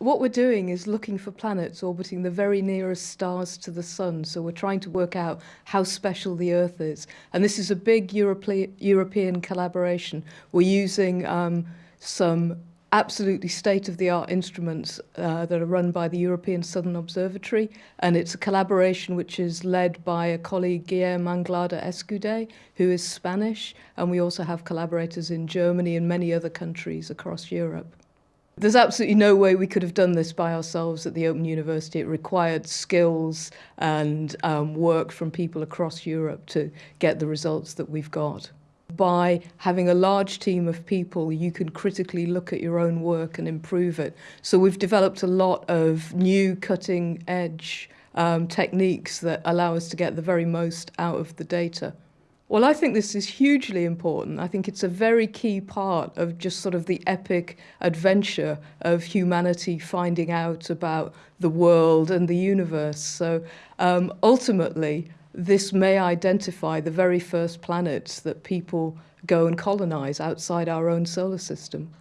What we're doing is looking for planets orbiting the very nearest stars to the Sun. So we're trying to work out how special the Earth is. And this is a big Europe European collaboration. We're using um, some absolutely state-of-the-art instruments uh, that are run by the European Southern Observatory and it's a collaboration which is led by a colleague Guillermo Anglada Escudé who is Spanish and we also have collaborators in Germany and many other countries across Europe. There's absolutely no way we could have done this by ourselves at the Open University. It required skills and um, work from people across Europe to get the results that we've got. By having a large team of people, you can critically look at your own work and improve it. So we've developed a lot of new cutting edge um, techniques that allow us to get the very most out of the data. Well, I think this is hugely important. I think it's a very key part of just sort of the epic adventure of humanity finding out about the world and the universe. So um, ultimately, this may identify the very first planets that people go and colonize outside our own solar system.